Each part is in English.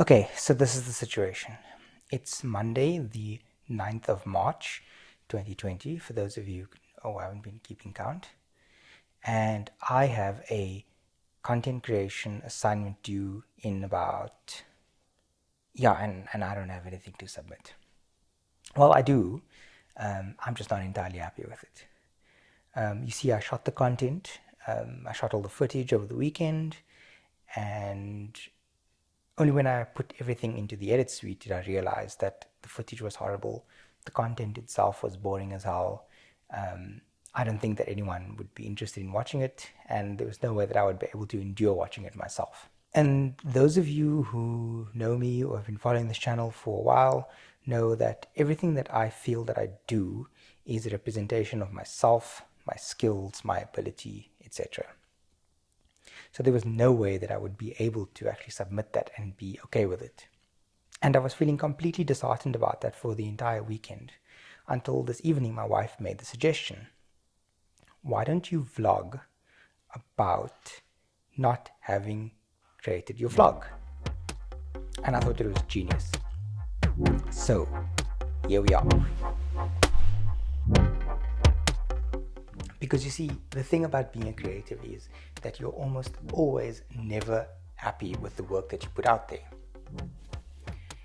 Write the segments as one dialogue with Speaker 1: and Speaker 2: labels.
Speaker 1: Okay, so this is the situation. It's Monday, the 9th of March, 2020, for those of you who haven't been keeping count. And I have a content creation assignment due in about, yeah, and, and I don't have anything to submit. Well, I do. Um, I'm just not entirely happy with it. Um, you see, I shot the content. Um, I shot all the footage over the weekend, and only when I put everything into the edit suite did I realize that the footage was horrible. The content itself was boring as hell. Um, I don't think that anyone would be interested in watching it, and there was no way that I would be able to endure watching it myself. And those of you who know me or have been following this channel for a while know that everything that I feel that I do is a representation of myself, my skills, my ability, etc. So there was no way that I would be able to actually submit that and be okay with it. And I was feeling completely disheartened about that for the entire weekend until this evening my wife made the suggestion. Why don't you vlog about not having created your vlog? And I thought it was genius. So, here we are. Because you see, the thing about being a creative is that you're almost always never happy with the work that you put out there.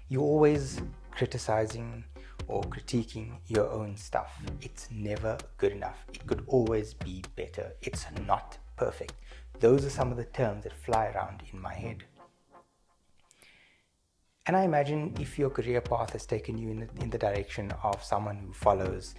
Speaker 1: You're always criticizing or critiquing your own stuff. It's never good enough. It could always be better. It's not perfect. Those are some of the terms that fly around in my head. And I imagine if your career path has taken you in the, in the direction of someone who follows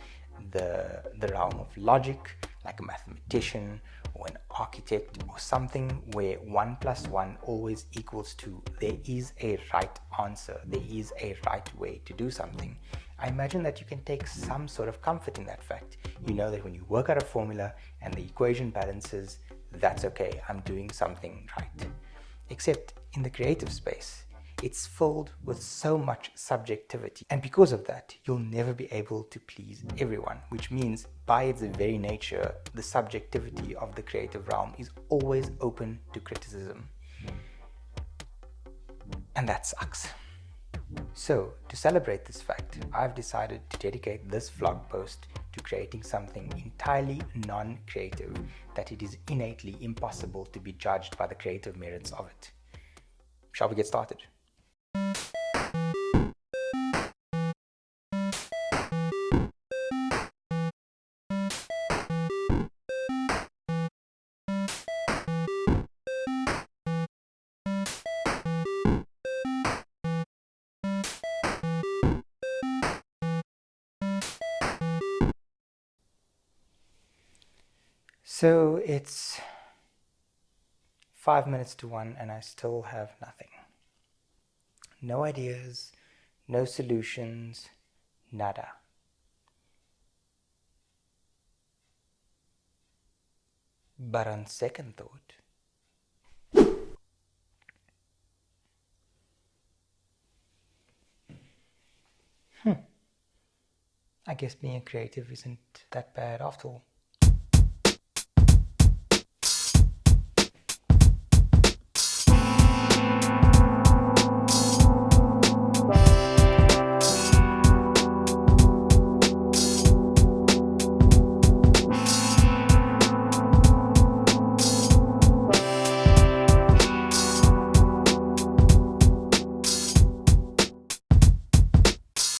Speaker 1: the, the realm of logic, like a mathematician or an architect or something where 1 plus 1 always equals 2. There is a right answer. There is a right way to do something. I imagine that you can take some sort of comfort in that fact. You know that when you work out a formula and the equation balances, that's okay. I'm doing something right. Except in the creative space, it's filled with so much subjectivity. And because of that, you'll never be able to please everyone, which means by its very nature, the subjectivity of the creative realm is always open to criticism. And that sucks. So, to celebrate this fact, I've decided to dedicate this vlog post to creating something entirely non-creative that it is innately impossible to be judged by the creative merits of it. Shall we get started? So it's five minutes to one and I still have nothing. No ideas, no solutions, nada. But on second thought, hmm, I guess being creative isn't that bad after all.